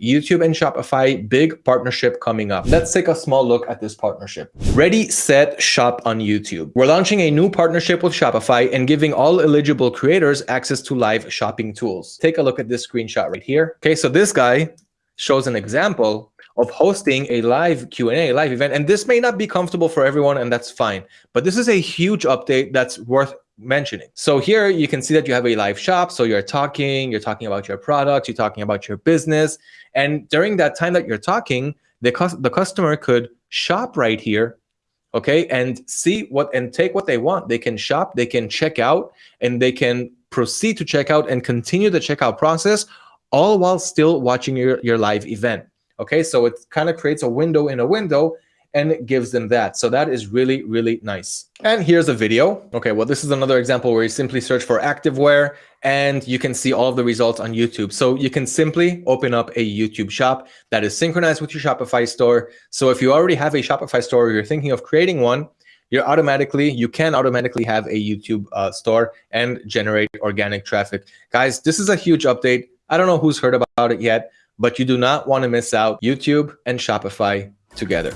YouTube and Shopify, big partnership coming up. Let's take a small look at this partnership. Ready, set, shop on YouTube. We're launching a new partnership with Shopify and giving all eligible creators access to live shopping tools. Take a look at this screenshot right here. Okay, so this guy shows an example of hosting a live Q&A, live event. And this may not be comfortable for everyone, and that's fine. But this is a huge update that's worth mentioning. So here you can see that you have a live shop. So you're talking, you're talking about your product, you're talking about your business. And during that time that you're talking, the, the customer could shop right here, okay, and see what and take what they want. They can shop, they can check out, and they can proceed to check out and continue the checkout process, all while still watching your, your live event. Okay, so it kind of creates a window in a window and it gives them that. So that is really, really nice. And here's a video. Okay, well, this is another example where you simply search for activewear and you can see all of the results on YouTube. So you can simply open up a YouTube shop that is synchronized with your Shopify store. So if you already have a Shopify store or you're thinking of creating one, you're automatically, you can automatically have a YouTube uh, store and generate organic traffic. Guys, this is a huge update. I don't know who's heard about it yet, but you do not want to miss out YouTube and Shopify together.